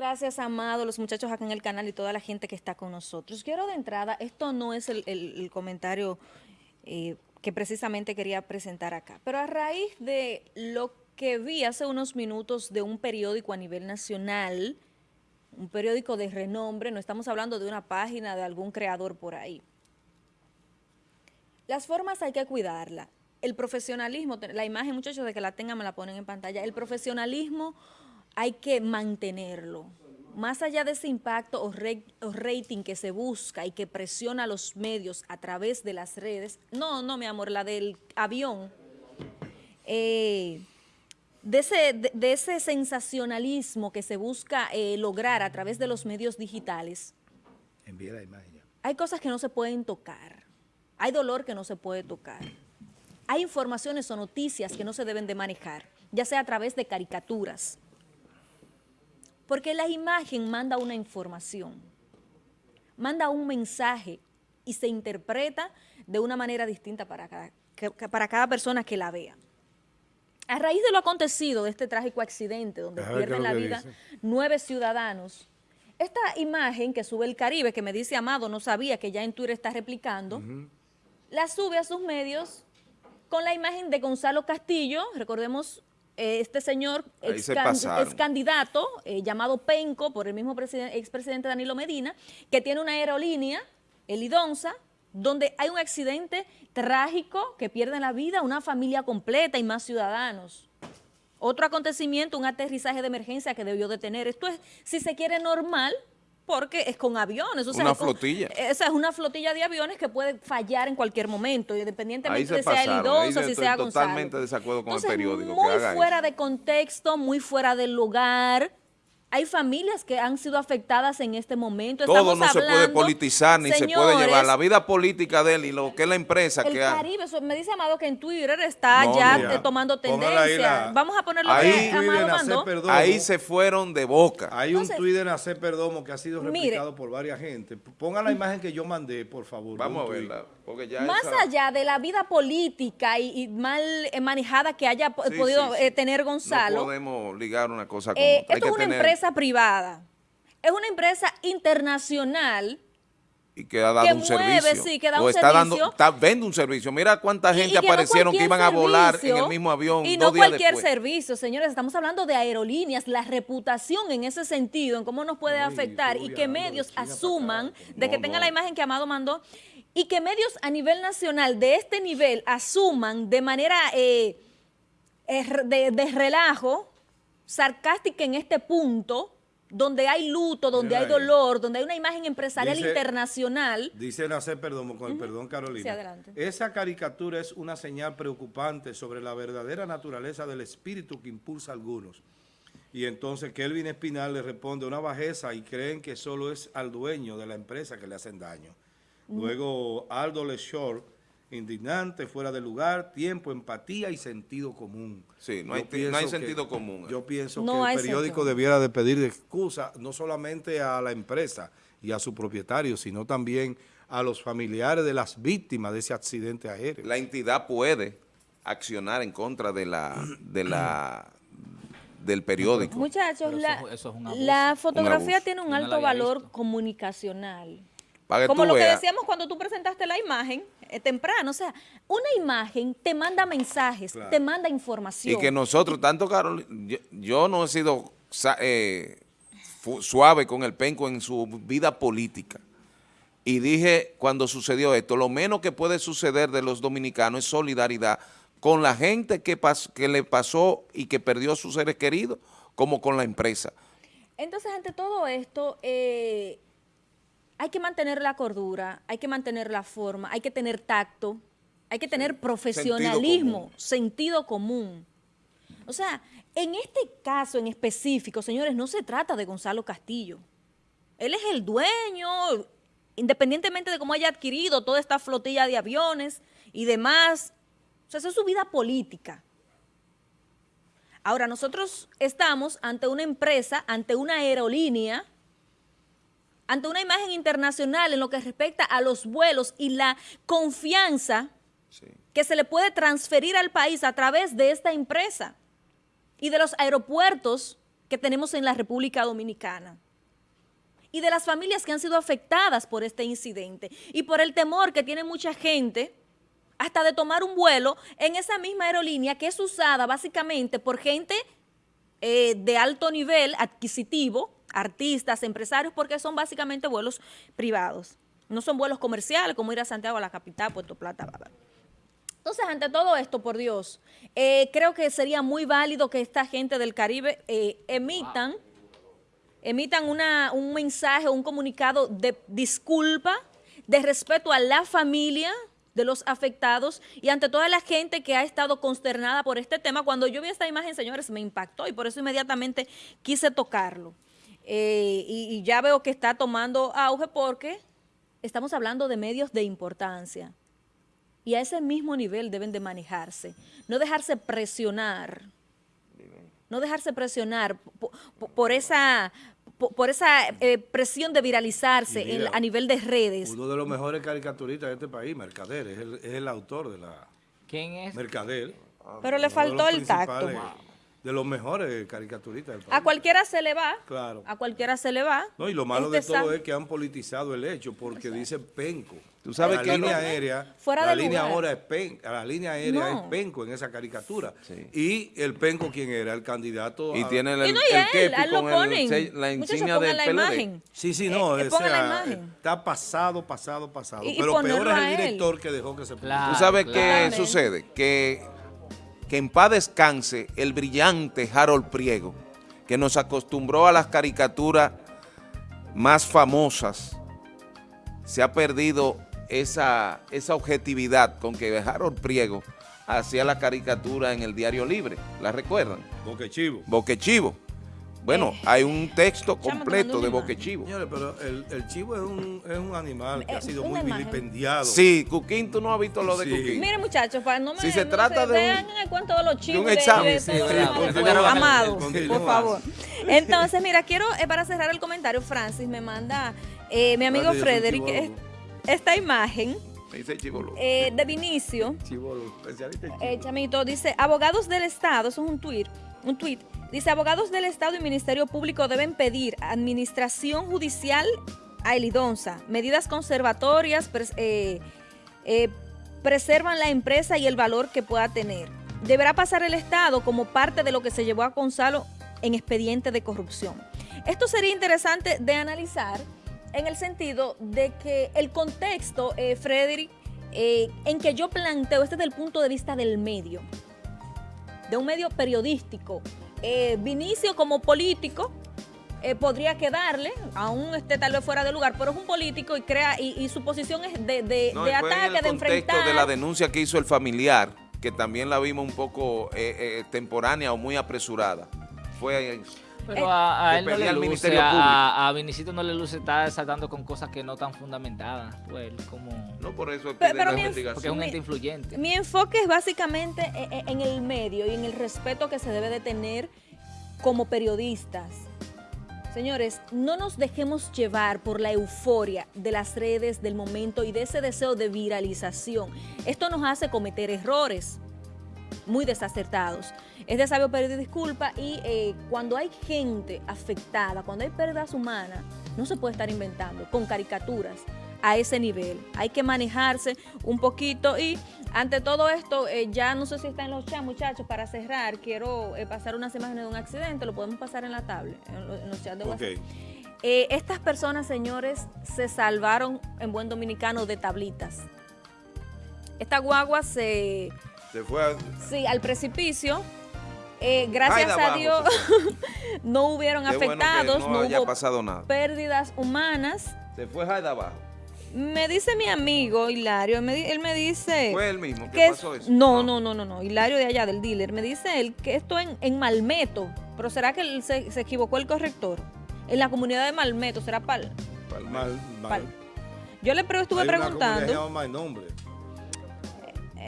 gracias, Amado, los muchachos acá en el canal y toda la gente que está con nosotros. Quiero de entrada, esto no es el, comentario eh, que precisamente quería presentar acá, pero a raíz de lo que vi hace unos minutos de un periódico a nivel nacional, un periódico de renombre, no estamos hablando de una página de algún creador por ahí. Las formas hay que cuidarla. El profesionalismo, la imagen, muchachos, de que la tengan me la ponen en pantalla. El profesionalismo hay que mantenerlo. Más allá de ese impacto o, rating que se busca y que presiona a los medios a través de las redes, no, no, mi amor, la del avión, eh, de, ese, de, ese, sensacionalismo que se busca eh, lograr a través de los medios digitales, la imagen hay cosas que no se pueden tocar, hay dolor que no se puede tocar, hay informaciones o noticias que no se deben de manejar, ya sea a través de caricaturas, porque la imagen manda una información, manda un mensaje y se interpreta de una manera distinta para cada, para cada persona que la vea. A raíz de lo acontecido, de este trágico accidente donde pierden la vida nueve ciudadanos, esta imagen que sube el Caribe, que me dice Amado, no sabía que ya en Twitter está replicando, la sube a sus medios con la imagen de Gonzalo Castillo, recordemos este señor ex, candidato eh, llamado Penco por el mismo expresidente Danilo Medina, que tiene una aerolínea, el Idonza, donde hay un accidente trágico que pierde la vida una familia completa y más ciudadanos. Otro acontecimiento, un aterrizaje de emergencia que debió de tener. Esto es, si se quiere, normal, porque es con aviones. una flotilla. esa es una flotilla de aviones que puede fallar en cualquier momento, independientemente de sea el Idonza, si sea Gonzalo. Totalmente desacuerdo con el periódico. muy fuera de contexto, muy fuera del lugar hay familias que han sido afectadas en este momento. Todo no se puede politizar ni se puede llevar. La vida política de él y lo que es la empresa el que Caribe, me dice Amado que en Twitter está ya tomando tendencia. Vamos a ponerlo ahí, Amado Ahí se fueron de boca. Hay un Twitter en Hacer Perdomo que ha sido replicado por varias gente. Ponga la imagen que yo mandé, por favor. Vamos a verla. Más allá de la vida política y, mal eh, manejada que haya podido eh, tener Gonzalo. No podemos ligar una cosa con eh, Esto es una empresa privada. Es una empresa internacional y que ha dado un servicio. Sí, que da o un está servicio. dando, está, vende un servicio. Mira cuánta gente aparecieron que iban a volar en el mismo avión Y no cualquier servicio, señores. Estamos hablando de aerolíneas, la reputación en ese sentido, en cómo nos puede afectar y que medios asuman de que tengan la imagen que Amado mandó y que medios a nivel nacional de este nivel asuman de manera eh, de, relajo, sarcástica en este punto, donde hay luto, donde hay dolor, donde hay una imagen empresarial internacional. Dice Nacer, perdón, con el perdón Carolina. Esa caricatura es una señal preocupante sobre la verdadera naturaleza del espíritu que impulsa a algunos. Y entonces Kelvin Espinal le responde una bajeza y creen que solo es al dueño de la empresa que le hacen daño. Luego Aldo Leshore, indignante, fuera de lugar, tiempo, empatía y sentido común. Sí, no, hay, sentido común. Yo pienso que el periódico debiera de pedir excusa no solamente a la empresa y a su propietario, sino también a los familiares de las víctimas de ese accidente aéreo. La entidad puede accionar en contra de la, de la del periódico. Muchachos, la, fotografía tiene un alto valor comunicacional. Como lo que decíamos cuando tú presentaste la imagen eh, temprano, o sea, una imagen te manda mensajes, te manda información. Y que nosotros, tanto Carol, yo, no he sido eh, suave con el penco en su vida política. Y dije, cuando sucedió esto, lo menos que puede suceder de los dominicanos es solidaridad con la gente que, que le pasó y que perdió a sus seres queridos, como con la empresa. Entonces, ante todo esto, eh, hay que mantener la cordura, hay que mantener la forma, hay que tener tacto, hay que tener profesionalismo, sentido común. O sea, en este caso en específico, señores, no se trata de Gonzalo Castillo. Él es el dueño, independientemente de cómo haya adquirido toda esta flotilla de aviones y demás. O sea, esa es su vida política. Ahora, nosotros estamos ante una empresa, ante una aerolínea, ante una imagen internacional en lo que respecta a los vuelos y la confianza que se le puede transferir al país a través de esta empresa y de los aeropuertos que tenemos en la República Dominicana y de las familias que han sido afectadas por este incidente y por el temor que tiene mucha gente hasta de tomar un vuelo en esa misma aerolínea que es usada básicamente por gente eh, de alto nivel adquisitivo, artistas, empresarios, porque son básicamente vuelos privados. No son vuelos comerciales como ir a Santiago, a la capital, Puerto Plata, bla, Entonces, ante todo esto, por Dios, eh, creo que sería muy válido que esta gente del Caribe eh, emitan, emitan una, un mensaje, un comunicado de disculpa, de respeto a la familia, de los afectados y ante toda la gente que ha estado consternada por este tema. Cuando yo vi esta imagen, señores, me impactó y por eso inmediatamente quise tocarlo. Eh, y, ya veo que está tomando auge porque estamos hablando de medios de importancia. Y a ese mismo nivel deben de manejarse. No dejarse presionar. No dejarse presionar por esa por, esa eh, presión de viralizarse a nivel de redes. Uno de los mejores caricaturistas de este país, Mercader, es el, es el autor de la... ¿Quién es? Mercader. Pero le faltó el tacto de los mejores caricaturistas del país. A cualquiera se le va. Claro. A cualquiera se le va. No, y lo malo de este todo es que han politizado el hecho porque dice penco. Tú sabes la que línea aérea, Fuera la línea ahora es penco, la línea aérea es penco en esa caricatura. Y el penco quién era, el candidato y tiene el, y no, el, con la insignia del la Imagen. Sí, sí, no, eh, está pasado, pasado, pasado. Pero peor es el director que dejó que se Tú sabes qué sucede, que que en paz descanse el brillante Harold Priego, que nos acostumbró a las caricaturas más famosas. Se ha perdido esa, esa objetividad con que Harold Priego hacía la caricatura en el Diario Libre. ¿La recuerdan? Boquechivo. Boquechivo. Bueno, eh, hay un texto completo de boquechivo. Señores, pero el, chivo es un, es un animal que ha sido muy vilipendiado. Sí, Cuquín, tú no has visto lo de Cuquín. Mire, muchachos, para no me si se trata de vean el cuento de los chivos. De un examen. Amado, por favor. Entonces, mira, quiero, eh, para cerrar el comentario, Francis me manda eh, mi amigo Frederick esta imagen. Eh, de Vinicio, chivolo, especialista eh, Chamito, dice, abogados del Estado, eso es un tweet, un tweet, dice, abogados del Estado y Ministerio Público deben pedir administración judicial a Elidonza, medidas conservatorias, eh, preservan la empresa y el valor que pueda tener. Deberá pasar el Estado como parte de lo que se llevó a Gonzalo en expediente de corrupción. Esto sería interesante de analizar en el sentido de que el contexto, eh, Frederick, eh, en que yo planteo, este es el punto de vista del medio, de un medio periodístico. Eh, Vinicio como político eh, podría quedarle, aún esté tal vez fuera de lugar, pero es un político y crea y, su posición es de, de, de ataque, de enfrentar. de la denuncia que hizo el familiar, que también la vimos un poco temporánea o muy apresurada. Fue pero eh, a, él no le luce, a, a, Vinicito no le luce estar saltando con cosas que no están fundamentadas. Pues como... No, por eso es pero, pero Porque es un ente influyente. Mi enfoque es básicamente en, e, en el medio y en el respeto que se debe de tener como periodistas. Señores, no nos dejemos llevar por la euforia de las redes del momento y de ese deseo de viralización. Esto nos hace cometer errores muy desacertados. Es de sabio pedir disculpas y eh, cuando hay gente afectada, cuando hay pérdidas humanas, no se puede estar inventando con caricaturas a ese nivel. Hay que manejarse un poquito y ante todo esto, eh, ya no sé si está en los chats, muchachos, para cerrar, quiero eh, pasar unas imágenes de un accidente, lo podemos pasar en la tablet, en, los chats de WhatsApp. estas personas, señores, se salvaron en buen dominicano de tablitas. Esta guagua se se fue Sí, al precipicio. Eh, gracias a Dios no hubieron afectados, no, hubo pasado nada. pérdidas humanas. Se fue de abajo. Me dice mi amigo Hilario, él me dice... ¿Fue él mismo? ¿Qué pasó eso? No, no, no, no, no, Hilario de allá del dealer. Me dice él que esto en, en Malmeto, pero ¿será que él se, equivocó el corrector? En la comunidad de Malmeto, ¿será Pal? Mal, mal, Yo le estuve preguntando... Una nombre.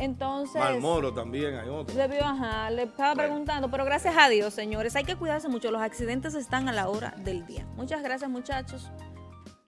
Entonces... Malmoro también hay otro. Debió, ajá, le estaba preguntando, pero gracias a Dios, señores, hay que cuidarse mucho, los accidentes están a la hora del día. Muchas gracias, muchachos.